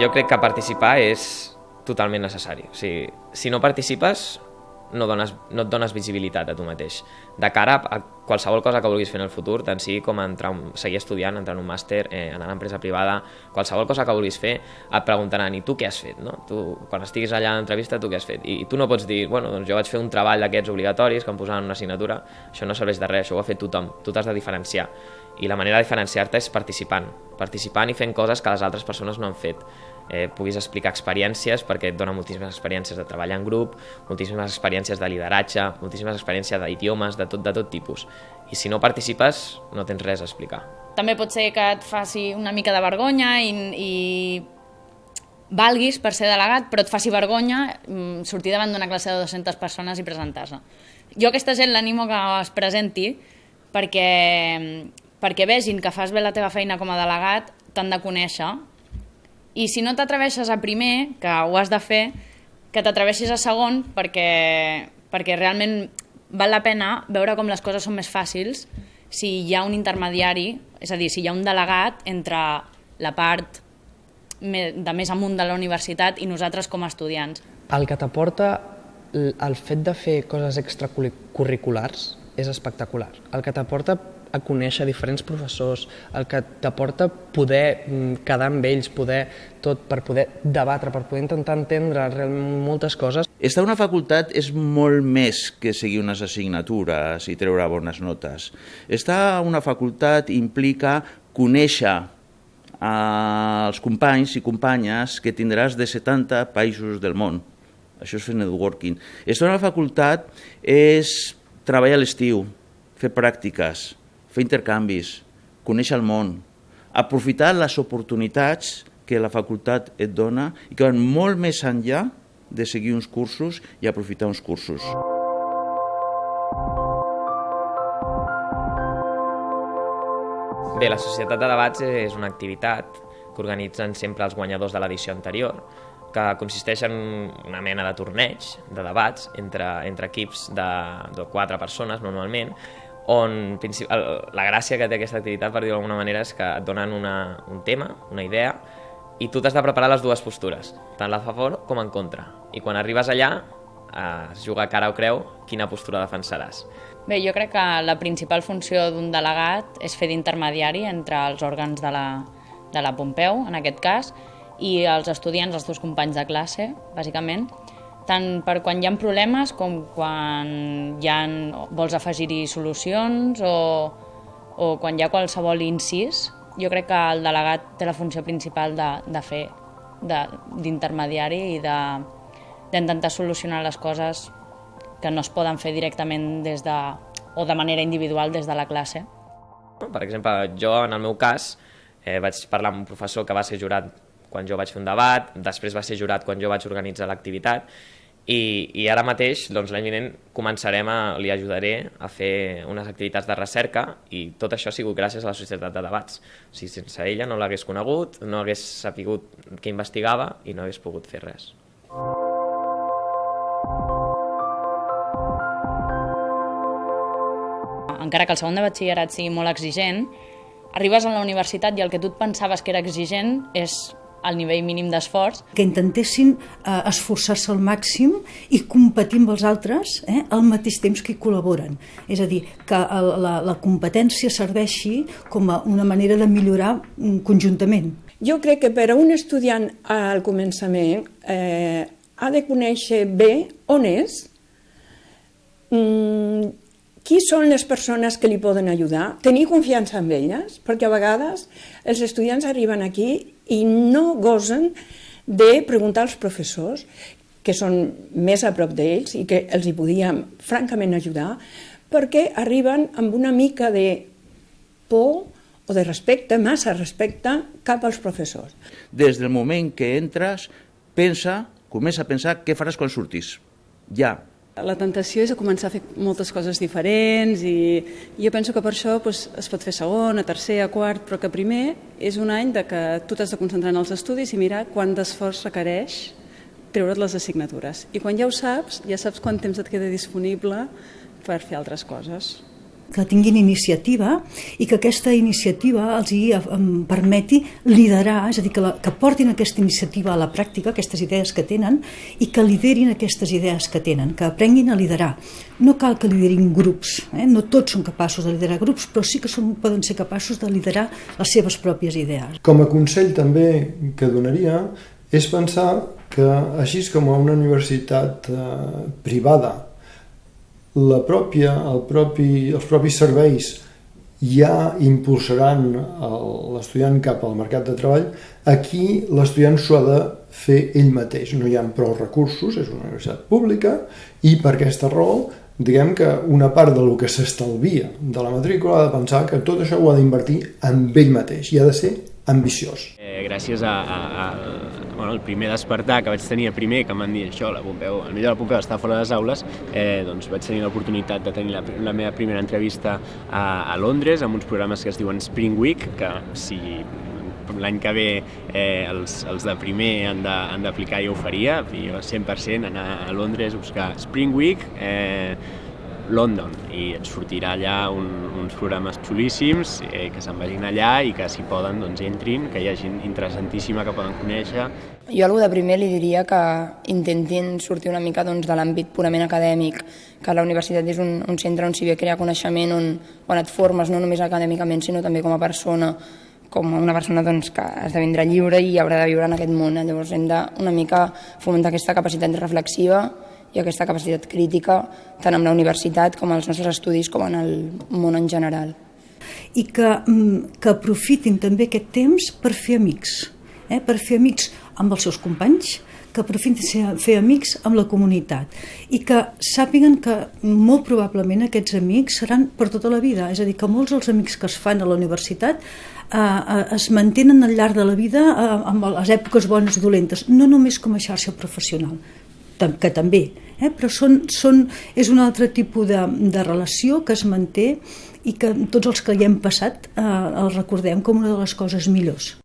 Jo crec que participar és totalment necessari. O sigui, si no participes, no, dones, no et dones visibilitat a tu mateix. De cara a qualsevol cosa que vulguis fer en el futur, tant sigui com entrar, seguir estudiant, entrar en un màster, eh, anar a l'empresa privada, qualsevol cosa que vulguis fer, et preguntaran, i tu què has fet? No? Tu, quan estiguis allà a l'entrevista, tu què has fet? I, I tu no pots dir, bueno, doncs jo vaig fer un treball d'aquests obligatoris que em posaven una assignatura, això no serveix de res, això ho ha fet tothom, tu t'has de diferenciar. I la manera de diferenciar-te és participant, participant i fent coses que les altres persones no han fet eh, puguis explicar experiències, perquè et dona moltíssimes experiències de treballar en grup, moltíssimes experiències de lideratge, moltíssimes experiències d'idiomes, de tot, de tot tipus. I si no participes, no tens res a explicar. També pot ser que et faci una mica de vergonya i, i valguis per ser delegat, però et faci vergonya mm, sortir davant d'una classe de 200 persones i presentar-se. Jo aquesta gent l'animo que es presenti perquè, perquè vegin que fas bé la teva feina com a delegat, t'han de conèixer i si no t'atreveixes a primer, que ho has de fer, que t'atreveixis a segon perquè, perquè realment val la pena veure com les coses són més fàcils si hi ha un intermediari, és a dir, si hi ha un delegat entre la part de més amunt de la universitat i nosaltres com a estudiants. El que t'aporta el fet de fer coses extracurriculars és espectacular. El que t'aporta a conèixer diferents professors, el que t'aporta poder mm, quedar amb ells, poder tot, per poder debatre, per poder intentar entendre realment moltes coses. Estar a una facultat és molt més que seguir unes assignatures i treure bones notes. Estar a una facultat implica conèixer als companys i companyes que tindràs de 70 països del món. Això és fer networking. Estar a una facultat és treballar a l'estiu, fer pràctiques, fer intercanvis, conèixer el món, aprofitar les oportunitats que la facultat et dona i que van molt més enllà de seguir uns cursos i aprofitar uns cursos. Bé, la Societat de Debats és una activitat que organitzen sempre els guanyadors de l'edició anterior, que consisteix en una mena de torneig de debats entre, entre equips de, de quatre persones normalment, on la gràcia que té aquesta activitat, per dir-ho d'alguna manera, és que et donen una, un tema, una idea, i tu t'has de preparar les dues postures, tant la a favor com en contra. I quan arribes allà, eh, es juga cara o creu quina postura defensaràs. Bé, jo crec que la principal funció d'un delegat és fer d'intermediari entre els òrgans de la, de la Pompeu, en aquest cas, i els estudiants, els teus companys de classe, bàsicament, tant per quan hi ha problemes com quan hi ha, vols afegir-hi solucions o, o quan hi ha qualsevol incís. Jo crec que el delegat té la funció principal de, de fer d'intermediari i d'intentar solucionar les coses que no es poden fer directament des de, o de manera individual des de la classe. Per exemple, jo en el meu cas eh, vaig parlar amb un professor que va ser jurat quan jo vaig fer un debat, després va ser jurat quan jo vaig organitzar l'activitat, i, i ara mateix, doncs, l'any vinent, començarem a, li ajudaré a fer unes activitats de recerca i tot això ha sigut gràcies a la Societat de Debats. O sigui, sense ella no l'hagués conegut, no hagués sapigut què investigava i no hagués pogut fer res. Encara que el segon de batxillerat sigui molt exigent, arribes a la universitat i el que tu et pensaves que era exigent és al nivell mínim d'esforç. Que intentessin eh, esforçar-se al màxim i competir amb els altres eh, al mateix temps que hi col·laboren. És a dir, que el, la, la competència serveixi com a una manera de millorar mm, conjuntament. Jo crec que per a un estudiant al començament eh, ha de conèixer bé on és, mm, qui són les persones que li poden ajudar, tenir confiança en elles, perquè a vegades els estudiants arriben aquí i no gosen de preguntar als professors, que són més a prop d'ells i que els hi podíem francament ajudar, perquè arriben amb una mica de por o de respecte, massa respecte, cap als professors. Des del moment que entres, pensa, comença a pensar què faràs quan surtis. Ja, la tentació és a començar a fer moltes coses diferents i jo penso que per això doncs, es pot fer segon, a tercer, a quart, però que primer és un any de que tu t'has de concentrar en els estudis i mirar quant d'esforç requereix treure't les assignatures. I quan ja ho saps, ja saps quant temps et queda disponible per fer altres coses. Que tinguin iniciativa i que aquesta iniciativa els hi permeti liderar, és a dir, que, la, que portin aquesta iniciativa a la pràctica, aquestes idees que tenen, i que liderin aquestes idees que tenen, que aprenguin a liderar. No cal que liderin grups, eh? no tots són capaços de liderar grups, però sí que són, poden ser capaços de liderar les seves pròpies idees. Com a consell també que donaria és pensar que així com a una universitat eh, privada la pròpia, el propi, els propis serveis ja impulsaran l'estudiant cap al mercat de treball, aquí l'estudiant s'ho ha de fer ell mateix. No hi ha prou recursos, és una universitat pública, i per aquesta raó diguem que una part del que s'estalvia de la matrícula ha de pensar que tot això ho ha d'invertir en ell mateix i ha de ser ambiciós. Eh, gràcies a, a, a bueno, el primer despertar que vaig tenir a primer, que m'han dit això, la Pompeu, el millor de la Pompeu està fora de les aules, eh, doncs vaig tenir l'oportunitat de tenir la, la meva primera entrevista a, a Londres amb uns programes que es diuen Spring Week, que si l'any que ve eh, els, els de primer han d'aplicar jo ho faria, jo 100% anar a Londres, buscar Spring Week, eh, London i et sortirà allà un, uns programes xulíssims eh, que se'n vagin allà i que si poden doncs entrin, que hi ha gent interessantíssima que poden conèixer. Jo algú de primer li diria que intentin sortir una mica doncs, de l'àmbit purament acadèmic, que la universitat és un, un centre on s'hi ve crear coneixement, on, on et formes no només acadèmicament sinó també com a persona, com una persona doncs, que esdevindrà lliure i haurà de viure en aquest món. Llavors hem de una mica fomentar aquesta capacitat reflexiva i aquesta capacitat crítica tant amb la universitat com als nostres estudis com en el món en general. I que, mm, que aprofitin també aquest temps per fer amics, eh? per fer amics amb els seus companys, que aprofitin fer amics amb la comunitat i que sàpiguen que molt probablement aquests amics seran per tota la vida, és a dir, que molts dels amics que es fan a la universitat eh, eh es mantenen al llarg de la vida eh, amb les èpoques bones i dolentes, no només com a xarxa professional, que també, eh? però són, són, és un altre tipus de, de relació que es manté i que tots els que hi hem passat eh, el recordem com una de les coses millors.